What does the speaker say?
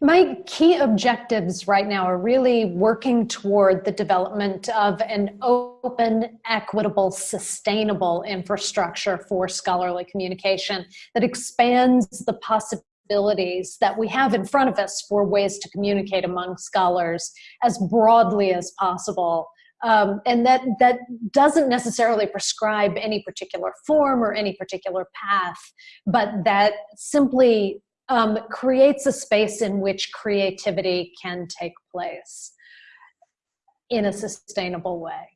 My key objectives right now are really working toward the development of an open, equitable, sustainable infrastructure for scholarly communication that expands the possibilities that we have in front of us for ways to communicate among scholars as broadly as possible. Um, and that, that doesn't necessarily prescribe any particular form or any particular path, but that simply um, creates a space in which creativity can take place in a sustainable way.